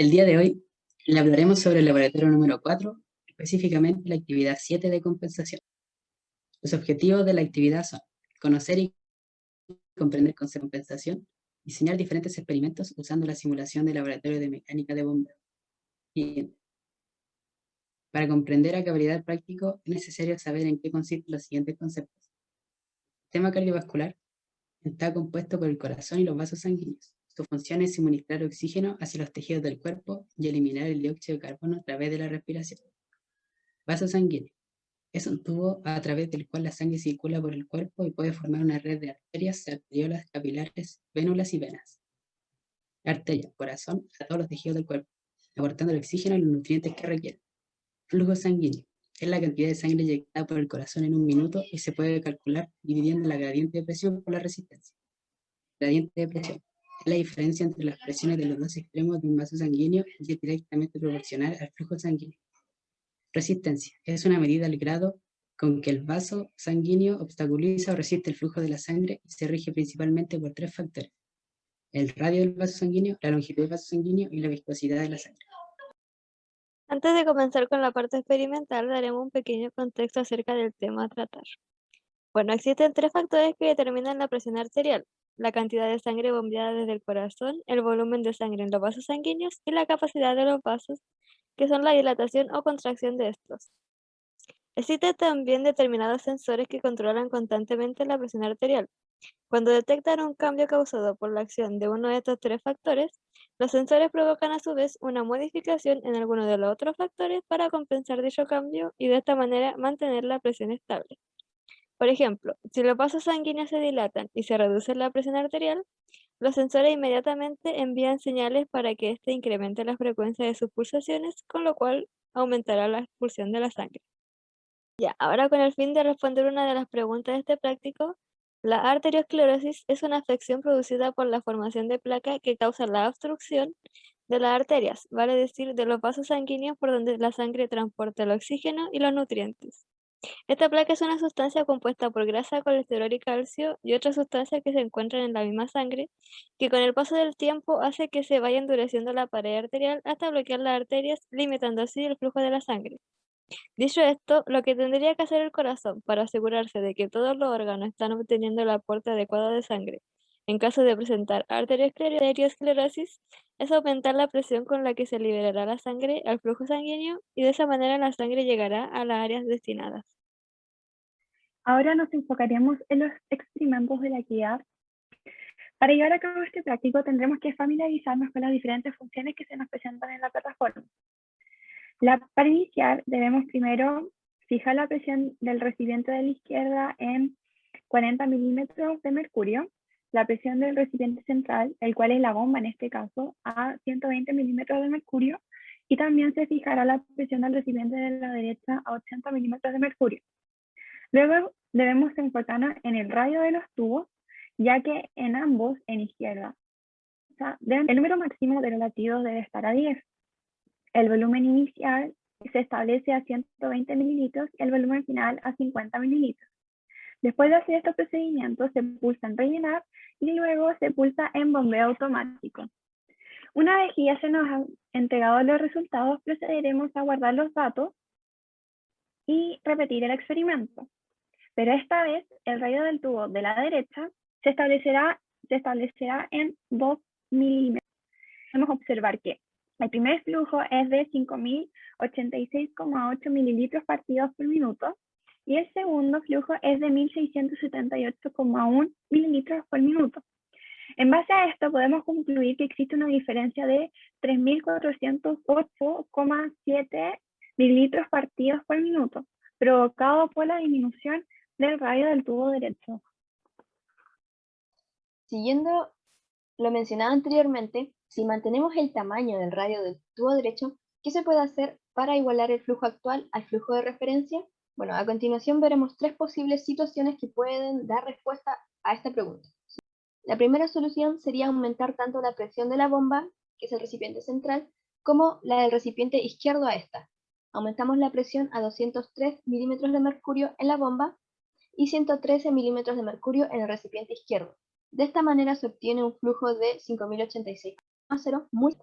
El día de hoy le hablaremos sobre el laboratorio número 4, específicamente la actividad 7 de compensación. Los objetivos de la actividad son conocer y comprender de compensación, diseñar diferentes experimentos usando la simulación del laboratorio de mecánica de bombeo. Y para comprender a cabalidad práctico es necesario saber en qué consisten los siguientes conceptos. El sistema cardiovascular está compuesto por el corazón y los vasos sanguíneos. Su función es suministrar oxígeno hacia los tejidos del cuerpo y eliminar el dióxido de carbono a través de la respiración. Vaso sanguíneo. Es un tubo a través del cual la sangre circula por el cuerpo y puede formar una red de arterias, arteriolas, capilares, vénulas y venas. Arteria, corazón, a todos los tejidos del cuerpo, aportando el oxígeno y los nutrientes que requieren. Flujo sanguíneo. Es la cantidad de sangre inyectada por el corazón en un minuto y se puede calcular dividiendo la gradiente de presión por la resistencia. Gradiente de presión es la diferencia entre las presiones de los dos extremos de un vaso sanguíneo es directamente proporcional al flujo sanguíneo. Resistencia es una medida del grado con que el vaso sanguíneo obstaculiza o resiste el flujo de la sangre y se rige principalmente por tres factores. El radio del vaso sanguíneo, la longitud del vaso sanguíneo y la viscosidad de la sangre. Antes de comenzar con la parte experimental, daremos un pequeño contexto acerca del tema a tratar. Bueno, existen tres factores que determinan la presión arterial, la cantidad de sangre bombeada desde el corazón, el volumen de sangre en los vasos sanguíneos y la capacidad de los vasos, que son la dilatación o contracción de estos. Existen también determinados sensores que controlan constantemente la presión arterial. Cuando detectan un cambio causado por la acción de uno de estos tres factores, los sensores provocan a su vez una modificación en alguno de los otros factores para compensar dicho cambio y de esta manera mantener la presión estable. Por ejemplo, si los vasos sanguíneos se dilatan y se reduce la presión arterial, los sensores inmediatamente envían señales para que éste incremente la frecuencia de sus pulsaciones, con lo cual aumentará la expulsión de la sangre. Ya, ahora con el fin de responder una de las preguntas de este práctico, la arteriosclerosis es una afección producida por la formación de placa que causa la obstrucción de las arterias, vale decir, de los vasos sanguíneos por donde la sangre transporta el oxígeno y los nutrientes. Esta placa es una sustancia compuesta por grasa, colesterol y calcio y otras sustancias que se encuentran en la misma sangre, que con el paso del tiempo hace que se vaya endureciendo la pared arterial hasta bloquear las arterias, limitando así el flujo de la sangre. Dicho esto, lo que tendría que hacer el corazón para asegurarse de que todos los órganos están obteniendo el aporte adecuado de sangre en caso de presentar arteriosclerosis, es aumentar la presión con la que se liberará la sangre al flujo sanguíneo y de esa manera la sangre llegará a las áreas destinadas. Ahora nos enfocaremos en los experimentos de la actividad. Para llevar a cabo este práctico tendremos que familiarizarnos con las diferentes funciones que se nos presentan en la plataforma. La, para iniciar debemos primero fijar la presión del recipiente de la izquierda en 40 milímetros de mercurio la presión del recipiente central, el cual es la bomba en este caso, a 120 milímetros de mercurio, y también se fijará la presión del recipiente de la derecha a 80 milímetros de mercurio. Luego debemos enfocarnos en el radio de los tubos, ya que en ambos, en izquierda, el número máximo de los latidos debe estar a 10. El volumen inicial se establece a 120 mililitros y el volumen final a 50 mililitros. Después de hacer estos procedimientos, se pulsa en rellenar y luego se pulsa en bombeo automático. Una vez que ya se nos han entregado los resultados, procederemos a guardar los datos y repetir el experimento. Pero esta vez, el radio del tubo de la derecha se establecerá, se establecerá en 2 milímetros. A observar que el primer flujo es de 5.086,8 mililitros partidos por minuto y el segundo flujo es de 1678,1 mililitros por minuto. En base a esto podemos concluir que existe una diferencia de 3.408,7 mililitros partidos por minuto, provocado por la disminución del radio del tubo derecho. Siguiendo lo mencionado anteriormente, si mantenemos el tamaño del radio del tubo derecho, ¿qué se puede hacer para igualar el flujo actual al flujo de referencia? Bueno, a continuación veremos tres posibles situaciones que pueden dar respuesta a esta pregunta. La primera solución sería aumentar tanto la presión de la bomba, que es el recipiente central, como la del recipiente izquierdo a esta. Aumentamos la presión a 203 milímetros de mercurio en la bomba y 113 milímetros de mercurio en el recipiente izquierdo. De esta manera se obtiene un flujo de 5086,0 muy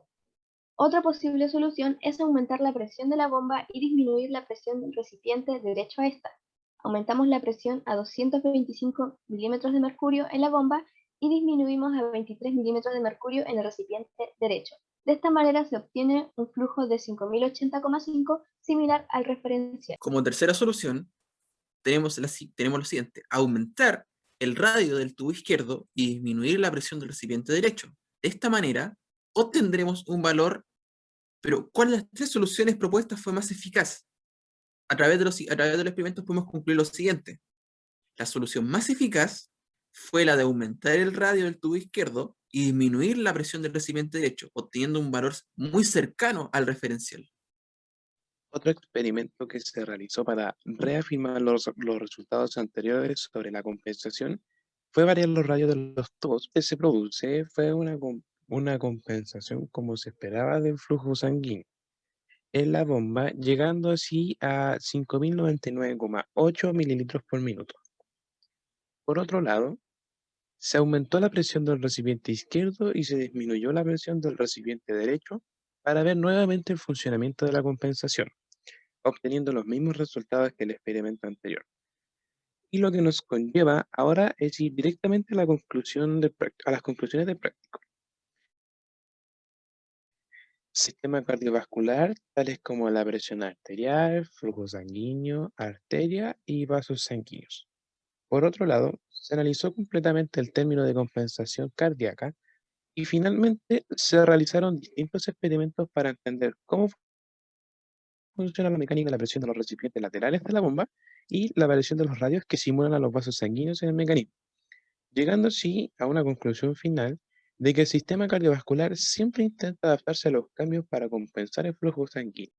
Otra posible solución es aumentar la presión de la bomba y disminuir la presión del recipiente derecho a esta. Aumentamos la presión a 225 milímetros de mercurio en la bomba y disminuimos a 23 milímetros de mercurio en el recipiente derecho. De esta manera se obtiene un flujo de 5080,5 similar al referencial. Como tercera solución, tenemos, la, tenemos lo siguiente, aumentar el radio del tubo izquierdo y disminuir la presión del recipiente derecho. De esta manera, obtendremos un valor, pero ¿cuál de las tres soluciones propuestas fue más eficaz? A través de los, a través de los experimentos podemos concluir lo siguiente. La solución más eficaz fue la de aumentar el radio del tubo izquierdo y disminuir la presión del recipiente derecho, obteniendo un valor muy cercano al referencial. Otro experimento que se realizó para reafirmar los, los resultados anteriores sobre la compensación fue variar los radios de los tubos que se produce fue una, una compensación como se esperaba del flujo sanguíneo en la bomba, llegando así a 5.099,8 mililitros por minuto. Por otro lado, se aumentó la presión del recipiente izquierdo y se disminuyó la presión del recipiente derecho para ver nuevamente el funcionamiento de la compensación, obteniendo los mismos resultados que el experimento anterior. Y lo que nos conlleva ahora es ir directamente a, la conclusión de, a las conclusiones del práctico. Sistema cardiovascular, tales como la presión arterial, flujo sanguíneo, arteria y vasos sanguíneos. Por otro lado, se analizó completamente el término de compensación cardíaca y finalmente se realizaron distintos experimentos para entender cómo funciona la mecánica de la presión de los recipientes laterales de la bomba y la variación de los radios que simulan a los vasos sanguíneos en el mecanismo, llegando así a una conclusión final de que el sistema cardiovascular siempre intenta adaptarse a los cambios para compensar el flujo sanguíneo.